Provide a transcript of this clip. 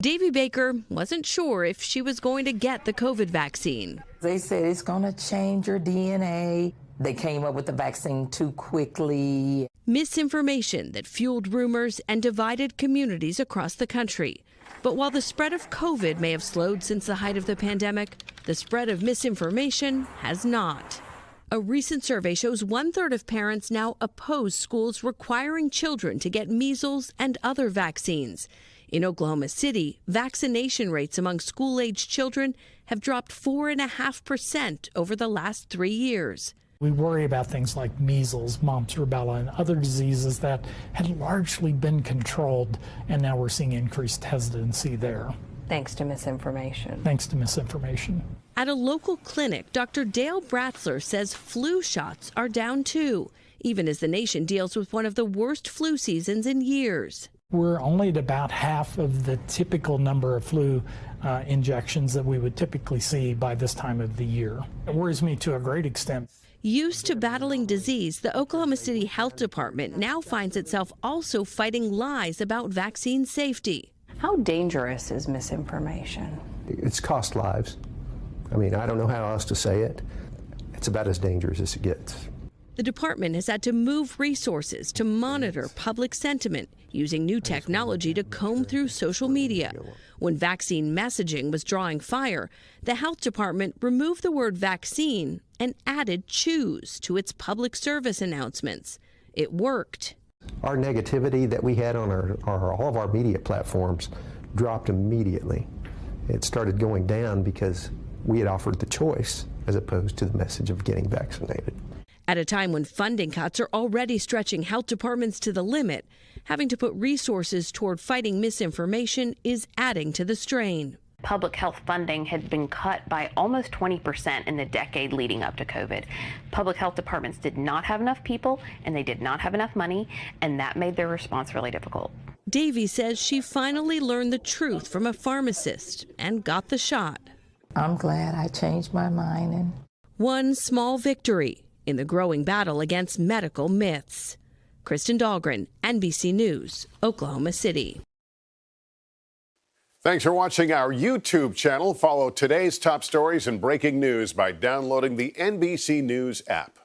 Davy Baker wasn't sure if she was going to get the COVID vaccine. They said it's going to change your DNA. They came up with the vaccine too quickly. Misinformation that fueled rumors and divided communities across the country. But while the spread of COVID may have slowed since the height of the pandemic, the spread of misinformation has not. A recent survey shows one third of parents now oppose schools requiring children to get measles and other vaccines. In Oklahoma City, vaccination rates among school aged children have dropped 4.5% over the last three years. We worry about things like measles, mumps, rubella, and other diseases that had largely been controlled, and now we're seeing increased hesitancy there. Thanks to misinformation. Thanks to misinformation. At a local clinic, Dr. Dale Bratzler says flu shots are down too, even as the nation deals with one of the worst flu seasons in years. We're only at about half of the typical number of flu uh, injections that we would typically see by this time of the year. It worries me to a great extent. Used to battling disease, the Oklahoma City Health Department now finds itself also fighting lies about vaccine safety. How dangerous is misinformation? It's cost lives. I mean, I don't know how else to say it. It's about as dangerous as it gets. The department has had to move resources to monitor public sentiment using new technology to comb through social media. When vaccine messaging was drawing fire, the health department removed the word vaccine and added choose to its public service announcements. It worked. Our negativity that we had on our, our, all of our media platforms dropped immediately. It started going down because we had offered the choice as opposed to the message of getting vaccinated. At a time when funding cuts are already stretching health departments to the limit, having to put resources toward fighting misinformation is adding to the strain. Public health funding had been cut by almost 20% in the decade leading up to COVID. Public health departments did not have enough people and they did not have enough money, and that made their response really difficult. Davy says she finally learned the truth from a pharmacist and got the shot. I'm glad I changed my mind and one small victory in the growing battle against medical myths. Kristen Dahlgren, NBC News, Oklahoma City. Thanks for watching our YouTube channel. Follow today's top stories and breaking news by downloading the NBC News app.